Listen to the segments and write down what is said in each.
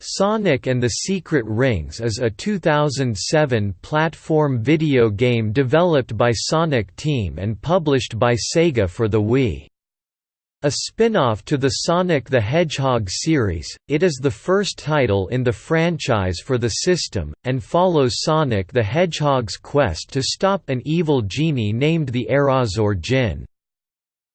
Sonic and the Secret Rings is a 2007 platform video game developed by Sonic Team and published by Sega for the Wii. A spin-off to the Sonic the Hedgehog series, it is the first title in the franchise for the system, and follows Sonic the Hedgehog's quest to stop an evil genie named the Erazor Djinn.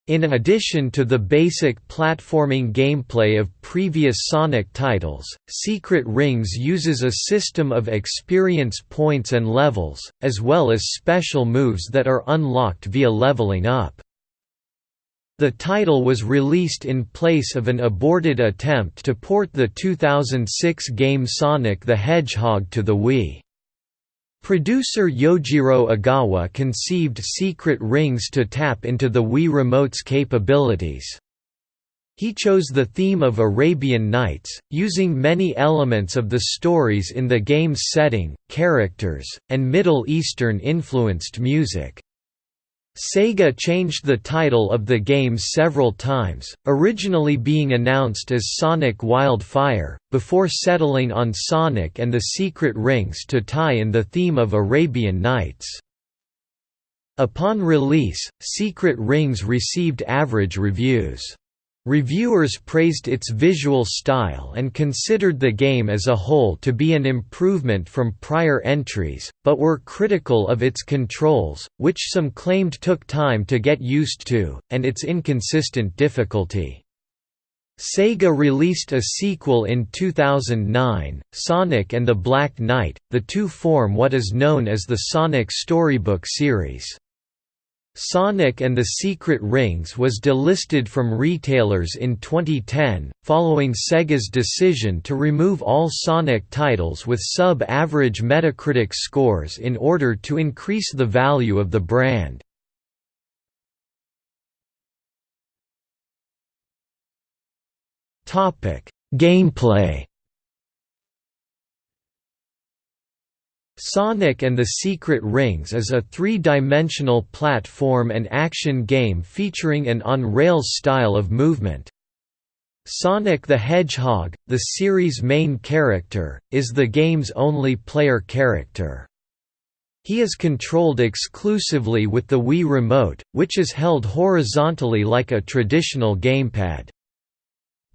In addition to the basic platforming gameplay of previous Sonic titles, Secret Rings uses a system of experience points and levels, as well as special moves that are unlocked via leveling up. The title was released in place of an aborted attempt to port the 2006 game Sonic the Hedgehog to the Wii. Producer Yojiro Ogawa conceived Secret Rings to tap into the Wii Remote's capabilities. He chose the theme of Arabian Nights, using many elements of the stories in the game's setting, characters, and Middle Eastern-influenced music. Sega changed the title of the game several times, originally being announced as Sonic Wildfire, before settling on Sonic and the Secret Rings to tie in the theme of Arabian Nights. Upon release, Secret Rings received average reviews. Reviewers praised its visual style and considered the game as a whole to be an improvement from prior entries, but were critical of its controls, which some claimed took time to get used to, and its inconsistent difficulty. Sega released a sequel in 2009, Sonic and the Black Knight, the two form what is known as the Sonic Storybook series. Sonic and the Secret Rings was delisted from retailers in 2010, following Sega's decision to remove all Sonic titles with sub-average Metacritic scores in order to increase the value of the brand. Gameplay Sonic and the Secret Rings is a three-dimensional platform and action game featuring an on-rails style of movement. Sonic the Hedgehog, the series' main character, is the game's only player character. He is controlled exclusively with the Wii Remote, which is held horizontally like a traditional gamepad.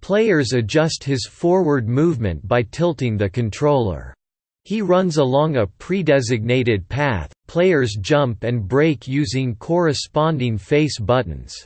Players adjust his forward movement by tilting the controller. He runs along a pre-designated path, players jump and brake using corresponding face buttons.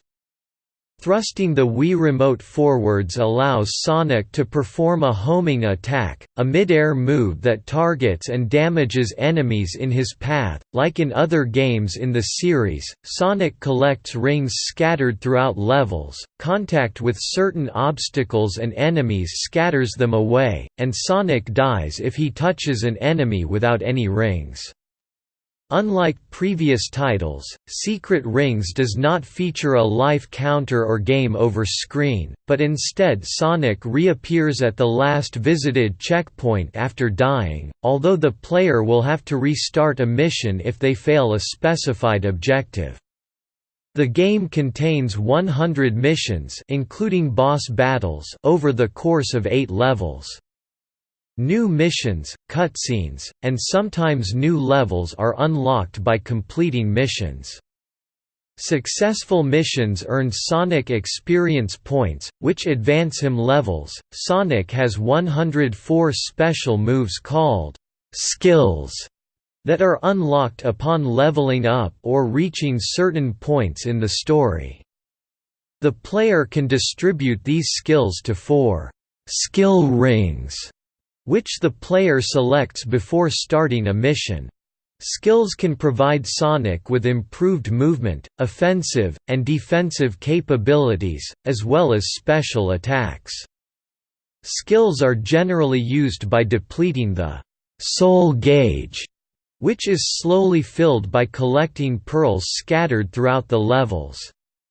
Thrusting the Wii Remote forwards allows Sonic to perform a homing attack, a mid-air move that targets and damages enemies in his path. Like in other games in the series, Sonic collects rings scattered throughout levels, contact with certain obstacles and enemies scatters them away, and Sonic dies if he touches an enemy without any rings. Unlike previous titles, Secret Rings does not feature a life counter or game over screen, but instead Sonic reappears at the last visited checkpoint after dying, although the player will have to restart a mission if they fail a specified objective. The game contains 100 missions including boss battles over the course of 8 levels. New missions, cutscenes, and sometimes new levels are unlocked by completing missions. Successful missions earn Sonic experience points, which advance him levels. Sonic has 104 special moves called skills that are unlocked upon leveling up or reaching certain points in the story. The player can distribute these skills to four skill rings which the player selects before starting a mission. Skills can provide Sonic with improved movement, offensive, and defensive capabilities, as well as special attacks. Skills are generally used by depleting the soul gauge, which is slowly filled by collecting pearls scattered throughout the levels.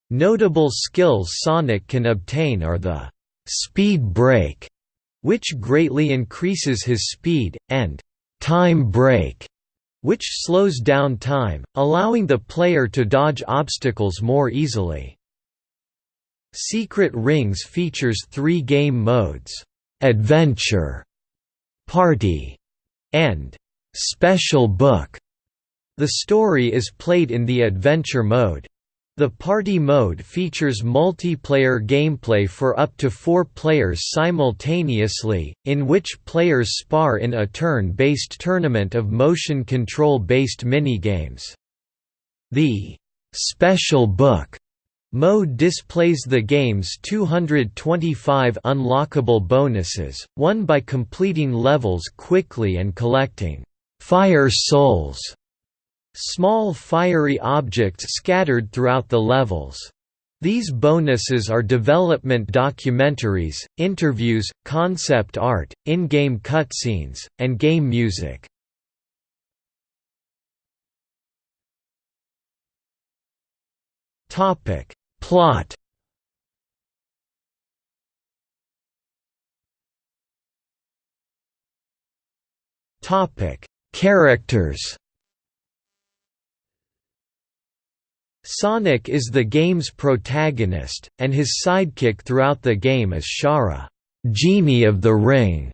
Notable skills Sonic can obtain are the speed break, which greatly increases his speed, and time break, which slows down time, allowing the player to dodge obstacles more easily. Secret Rings features three game modes, Adventure, Party, and Special Book. The story is played in the adventure mode. The party mode features multiplayer gameplay for up to four players simultaneously, in which players spar in a turn-based tournament of motion control-based minigames. The «special book» mode displays the game's 225 unlockable bonuses, won by completing levels quickly and collecting «fire souls» Small fiery objects scattered throughout the levels. These bonuses are development documentaries, interviews, concept art, in-game cutscenes, and game music. Topic: Plot. Topic: Characters. Sonic is the game's protagonist, and his sidekick throughout the game is Shara, Genie of the Ring.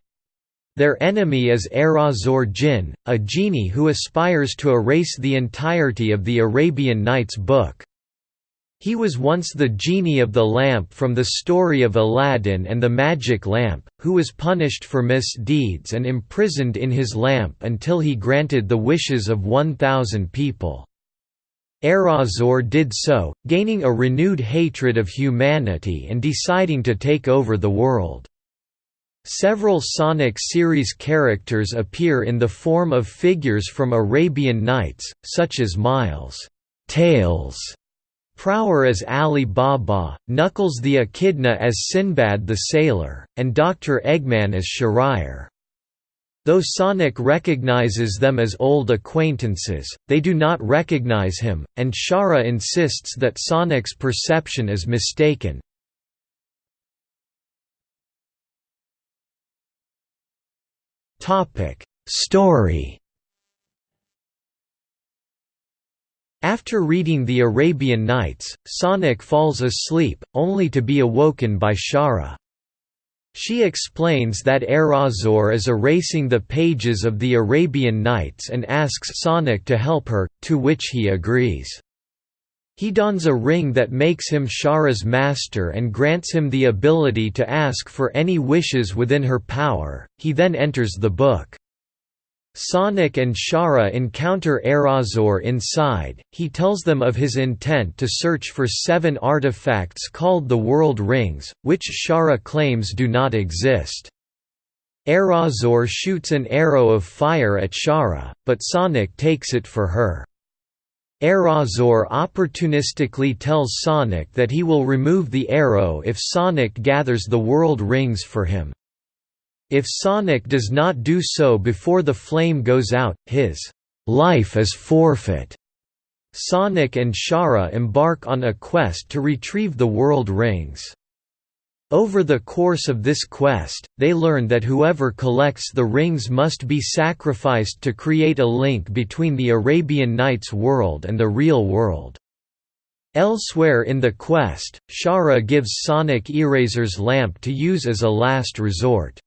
Their enemy is Era-Zor Djinn, a genie who aspires to erase the entirety of the Arabian Nights book. He was once the genie of the lamp from the story of Aladdin and the magic lamp, who was punished for misdeeds and imprisoned in his lamp until he granted the wishes of 1,000 people. Era-Zor did so, gaining a renewed hatred of humanity and deciding to take over the world. Several Sonic series characters appear in the form of figures from Arabian Nights, such as Miles, Tails, Prower as Ali Baba, Knuckles the Echidna as Sinbad the Sailor, and Dr. Eggman as Shahryar. Though Sonic recognizes them as old acquaintances, they do not recognize him, and Shara insists that Sonic's perception is mistaken. Story After reading the Arabian Nights, Sonic falls asleep, only to be awoken by Shara. She explains that Era-Zor is erasing the pages of the Arabian Nights and asks Sonic to help her, to which he agrees. He dons a ring that makes him Shara's master and grants him the ability to ask for any wishes within her power, he then enters the book. Sonic and Shara encounter Era-Zor inside, he tells them of his intent to search for seven artifacts called the World Rings, which Shara claims do not exist. Era-Zor shoots an arrow of fire at Shara, but Sonic takes it for her. Era-Zor opportunistically tells Sonic that he will remove the arrow if Sonic gathers the World Rings for him. If Sonic does not do so before the flame goes out, his life is forfeit. Sonic and Shara embark on a quest to retrieve the World Rings. Over the course of this quest, they learn that whoever collects the rings must be sacrificed to create a link between the Arabian Nights world and the real world. Elsewhere in the quest, Shara gives Sonic Erazor's lamp to use as a last resort.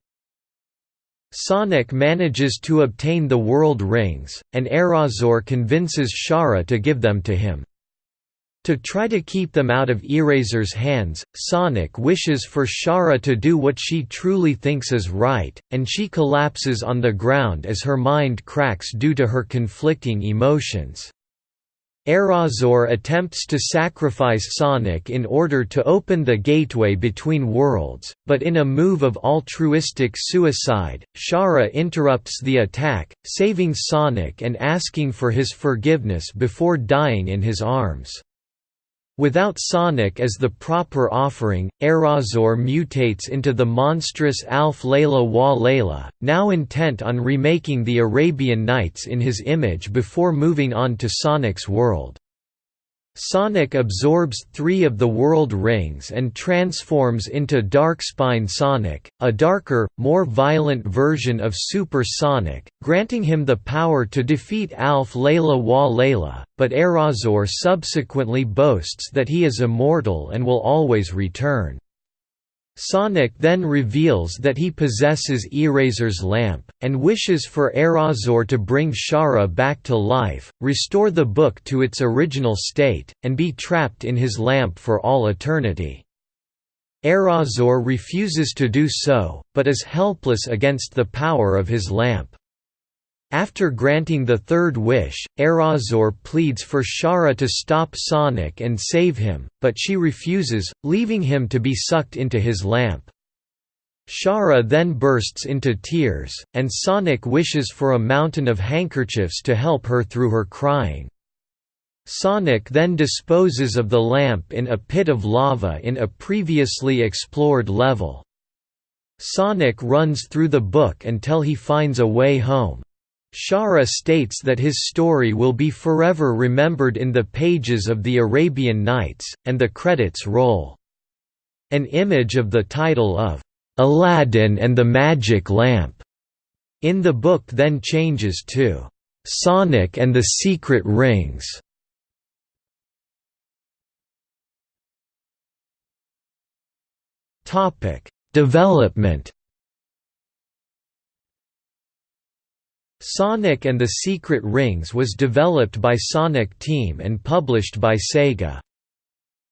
Sonic manages to obtain the World Rings, and Era-Zor convinces Shara to give them to him. To try to keep them out of Erazor's hands, Sonic wishes for Shara to do what she truly thinks is right, and she collapses on the ground as her mind cracks due to her conflicting emotions. Era-Zor attempts to sacrifice Sonic in order to open the gateway between worlds, but in a move of altruistic suicide, Shara interrupts the attack, saving Sonic and asking for his forgiveness before dying in his arms. Without Sonic as the proper offering, Era-Zor mutates into the monstrous Alf Layla wa Layla, now intent on remaking the Arabian Nights in his image before moving on to Sonic's world. Sonic absorbs three of the World Rings and transforms into Darkspine Sonic, a darker, more violent version of Super Sonic, granting him the power to defeat Alf Layla wa Layla, but Era-Zor subsequently boasts that he is immortal and will always return. Sonic then reveals that he possesses Erazor's lamp, and wishes for Erazor to bring Shara back to life, restore the book to its original state, and be trapped in his lamp for all eternity. Erazor refuses to do so, but is helpless against the power of his lamp. After granting the third wish, Erazor pleads for Shara to stop Sonic and save him, but she refuses, leaving him to be sucked into his lamp. Shara then bursts into tears, and Sonic wishes for a mountain of handkerchiefs to help her through her crying. Sonic then disposes of the lamp in a pit of lava in a previously explored level. Sonic runs through the book until he finds a way home. Shara states that his story will be forever remembered in the pages of the Arabian Nights, and the credits roll. An image of the title of Aladdin and the Magic Lamp in the book then changes to Sonic and the Secret Rings. Development Sonic and the Secret Rings was developed by Sonic Team and published by Sega.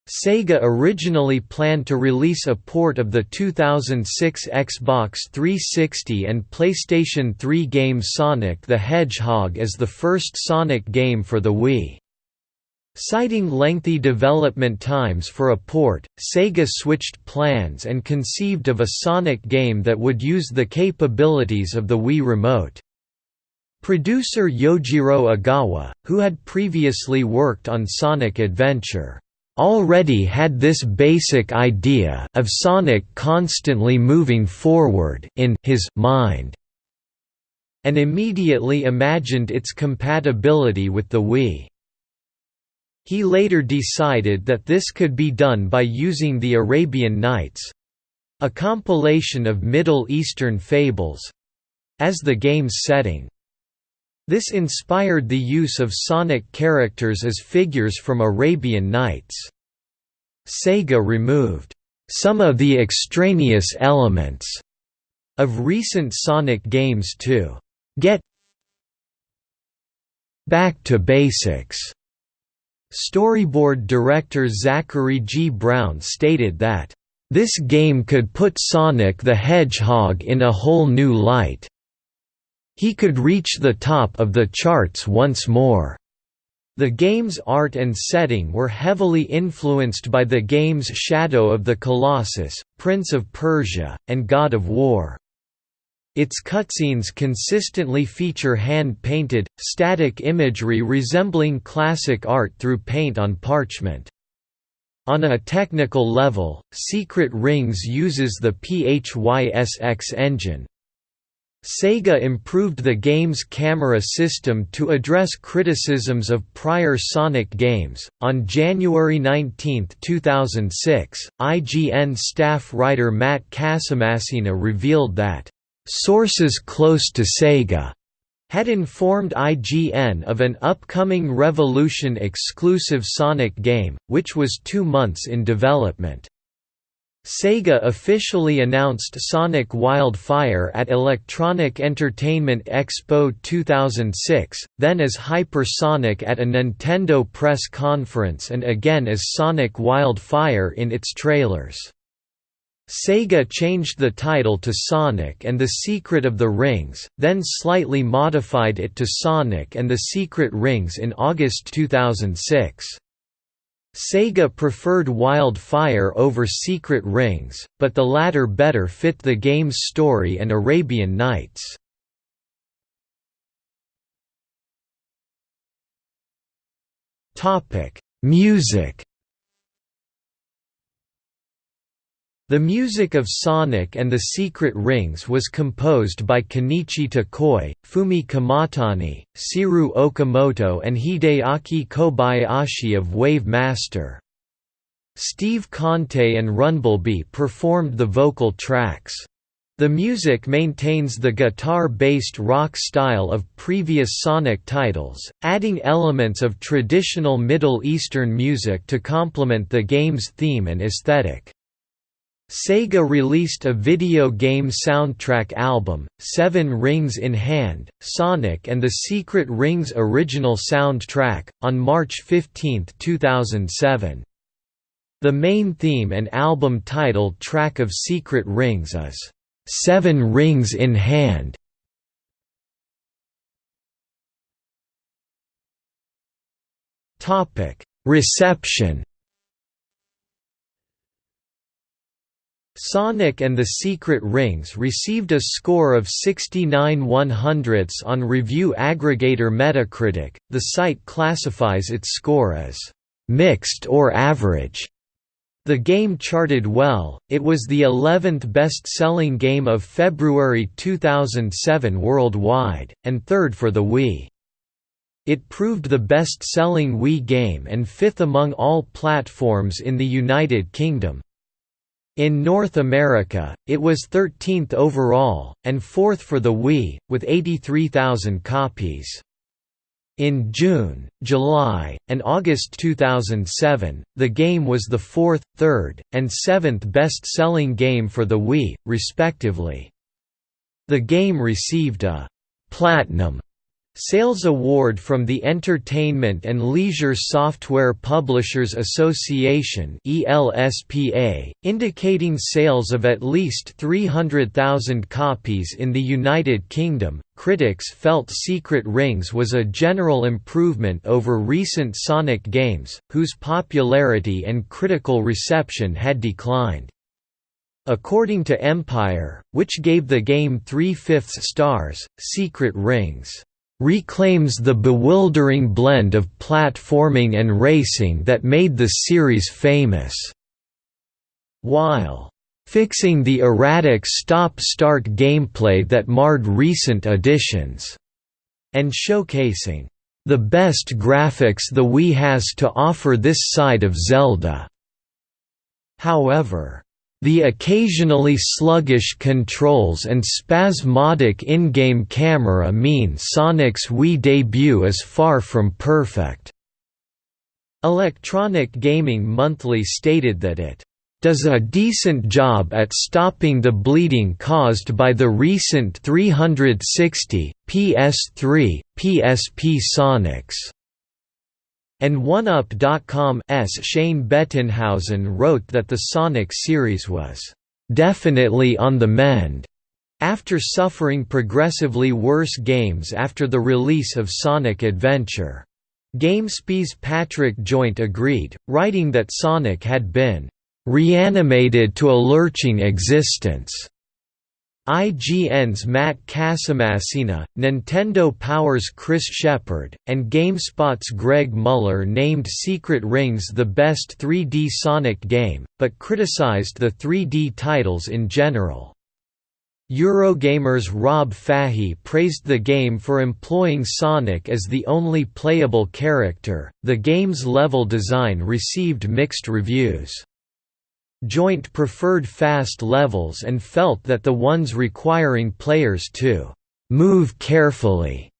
Sega originally planned to release a port of the 2006 Xbox 360 and PlayStation 3 game Sonic the Hedgehog as the first Sonic game for the Wii. Citing lengthy development times for a port, Sega switched plans and conceived of a Sonic game that would use the capabilities of the Wii Remote. Producer Yojiro Ogawa, who had previously worked on Sonic Adventure, already had this basic idea of Sonic constantly moving forward in his mind, and immediately imagined its compatibility with the Wii. He later decided that this could be done by using the Arabian Nights—a compilation of Middle Eastern fables—as the game's setting. This inspired the use of Sonic characters as figures from Arabian Nights. Sega removed some of the extraneous elements of recent Sonic games to get back to basics. Storyboard director Zachary G. Brown stated that, "...this game could put Sonic the Hedgehog in a whole new light." He could reach the top of the charts once more. The game's art and setting were heavily influenced by the games Shadow of the Colossus, Prince of Persia, and God of War. Its cutscenes consistently feature hand-painted, static imagery resembling classic art through paint on parchment. On a technical level, Secret Rings uses the PHYSX engine. Sega improved the game's camera system to address criticisms of prior Sonic games. On January 19, 2006, IGN staff writer Matt Casamassina revealed that, Sources close to Sega had informed IGN of an upcoming Revolution exclusive Sonic game, which was two months in development. Sega officially announced Sonic Wildfire at Electronic Entertainment Expo 2006, then as Hypersonic at a Nintendo press conference and again as Sonic Wildfire in its trailers. Sega changed the title to Sonic and the Secret of the Rings, then slightly modified it to Sonic and the Secret Rings in August 2006. Sega preferred Wildfire over Secret Rings, but the latter better fit the game's story and Arabian Nights. Music The music of Sonic and the Secret Rings was composed by Kenichi Tokoi, Fumie Kumatani, Seirou Okamoto and Hideaki Kobayashi of Wave Master. Steve Conte and Runblebee performed the vocal tracks. The music maintains the guitar-based rock style of previous Sonic titles, adding elements of traditional Middle Eastern music to complement the game's theme and aesthetic. Sega released a video game soundtrack album, Seven Rings in Hand, Sonic and the Secret Rings original soundtrack, on March 15, 2007. The main theme and album title track of Secret Rings is, Seven Rings in Hand. Reception Sonic and the Secret Rings received a score of 69 100ths on review aggregator Metacritic. The site classifies its score as mixed or average. The game charted well, it was the 11th best-selling game of February 2007 worldwide, and third for the Wii. It proved the best-selling Wii game and fifth among all platforms in the United Kingdom. In North America, it was 13th overall, and fourth for the Wii, with 83,000 copies. In June, July, and August 2007, the game was the fourth, third, and seventh best-selling game for the Wii, respectively. The game received a «Platinum» Sales Award from the Entertainment and Leisure Software Publishers Association indicating sales of at least 300,000 copies in the United Kingdom. Critics felt Secret Rings was a general improvement over recent Sonic games, whose popularity and critical reception had declined. According to Empire, which gave the game three-fifths stars, Secret Rings reclaims the bewildering blend of platforming and racing that made the series famous. While fixing the erratic stop-start gameplay that marred recent editions, and showcasing the best graphics the Wii has to offer this side of Zelda. However, the occasionally sluggish controls and spasmodic in-game camera mean Sonic's Wii debut is far from perfect. Electronic Gaming Monthly stated that it does a decent job at stopping the bleeding caused by the recent 360, PS3, PSP Sonics. And OneUp.com's Shane Bettenhausen wrote that the Sonic series was definitely on the mend after suffering progressively worse games after the release of Sonic Adventure. GameSpy's Patrick Joynt agreed, writing that Sonic had been reanimated to a lurching existence. IGN's Matt Casamassina, Nintendo Power's Chris Shepperd, and GameSpot's Greg Mueller named Secret Rings the best 3D Sonic game, but criticized the 3D titles in general. Eurogamer's Rob Fahey praised the game for employing Sonic as the only playable character. The game's level design received mixed reviews. Joynt preferred fast levels and felt that the ones requiring players to «move carefully»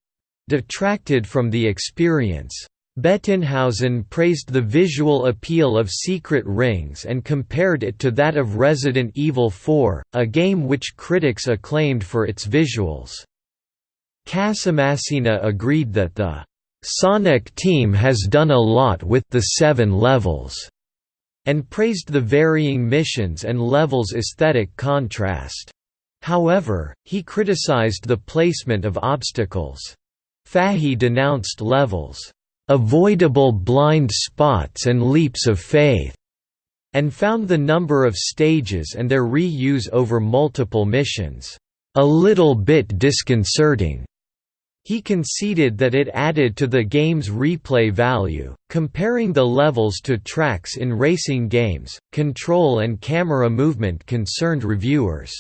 detracted from the experience. Bettenhausen praised the visual appeal of Secret Rings and compared it to that of Resident Evil 4, a game which critics acclaimed for its visuals. Casamassina agreed that the Sonic team has done a lot with the seven levels and praised the varying missions and levels' aesthetic contrast. However, he criticized the placement of obstacles. Fahey denounced levels, "...avoidable blind spots and leaps of faith", and found the number of stages and their reuse over multiple missions, "...a little bit disconcerting." He conceded that it added to the game's replay value. Comparing the levels to tracks in racing games, control and camera movement concerned reviewers.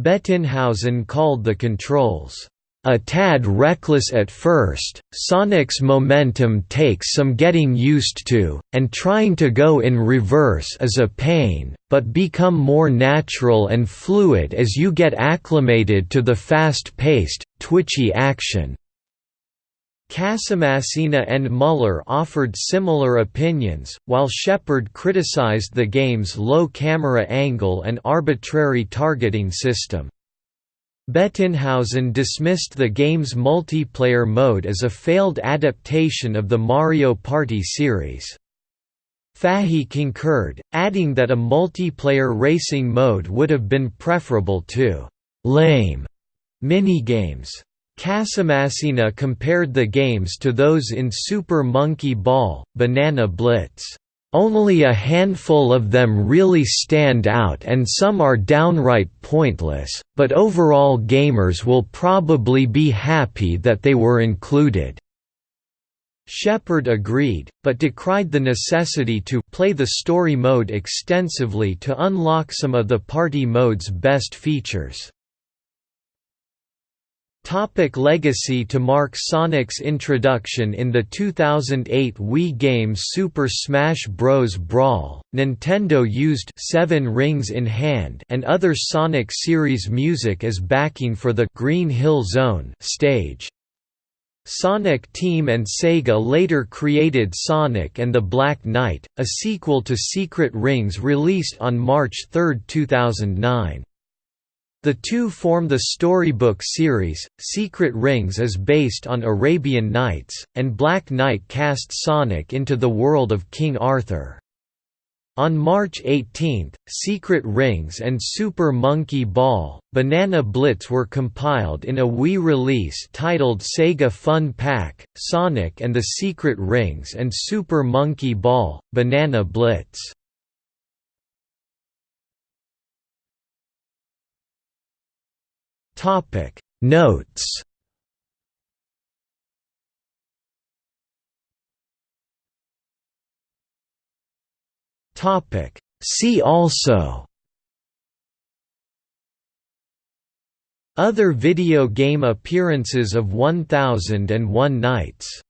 Bettenhausen called the controls a tad reckless at first, Sonic's momentum takes some getting used to, and trying to go in reverse is a pain, but become more natural and fluid as you get acclimated to the fast-paced, twitchy action. Casamassina and Mueller offered similar opinions, while Shepperd criticized the game's low camera angle and arbitrary targeting system. Bettenhausen dismissed the game's multiplayer mode as a failed adaptation of the Mario Party series. Fahey concurred, adding that a multiplayer racing mode would have been preferable to «lame» minigames. Casamassina compared the games to those in Super Monkey Ball, Banana Blitz. Only a handful of them really stand out and some are downright pointless, but overall gamers will probably be happy that they were included. Shepperd agreed, but decried the necessity to play the story mode extensively to unlock some of the party mode's best features. Topic legacy To mark Sonic's introduction in the 2008 Wii game Super Smash Bros. Brawl, Nintendo used Seven Rings in Hand and other Sonic series music as backing for the Green Hill Zone stage. Sonic Team and Sega later created Sonic and the Black Knight, a sequel to Secret Rings released on March 3, 2009. The two form the storybook series. Secret Rings is based on Arabian Nights, and Black Knight casts Sonic into the world of King Arthur. On March 18, Secret Rings and Super Monkey Ball, Banana Blitz were compiled in a Wii release titled Sega Fun Pack, Sonic and the Secret Rings and Super Monkey Ball, Banana Blitz. Topic. Notes. Topic. See also. Other video game appearances of 1001 Nights